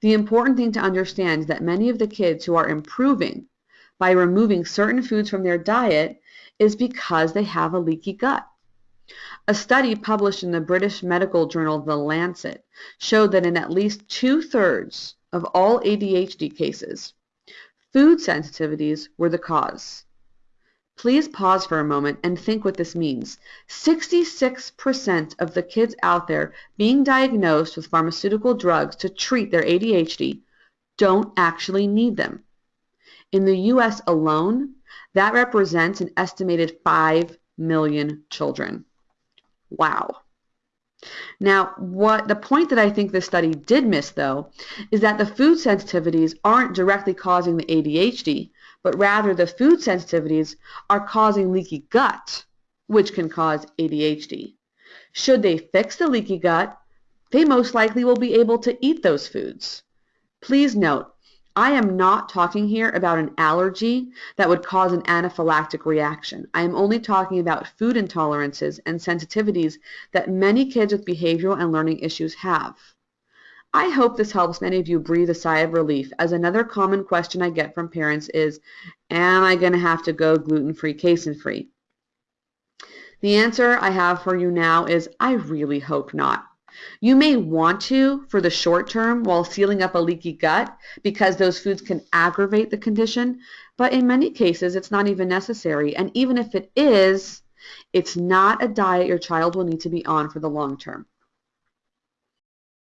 The important thing to understand is that many of the kids who are improving by removing certain foods from their diet is because they have a leaky gut. A study published in the British medical journal The Lancet showed that in at least two-thirds of all ADHD cases, food sensitivities were the cause. Please pause for a moment and think what this means. 66% of the kids out there being diagnosed with pharmaceutical drugs to treat their ADHD don't actually need them. In the US alone, that represents an estimated 5 million children. Wow. Now, what the point that I think this study did miss, though, is that the food sensitivities aren't directly causing the ADHD, but rather the food sensitivities are causing leaky gut, which can cause ADHD. Should they fix the leaky gut, they most likely will be able to eat those foods. Please note, I am not talking here about an allergy that would cause an anaphylactic reaction. I am only talking about food intolerances and sensitivities that many kids with behavioral and learning issues have. I hope this helps many of you breathe a sigh of relief, as another common question I get from parents is, am I going to have to go gluten-free, casein-free? The answer I have for you now is, I really hope not. You may want to for the short term while sealing up a leaky gut because those foods can aggravate the condition, but in many cases it's not even necessary. And even if it is, it's not a diet your child will need to be on for the long term.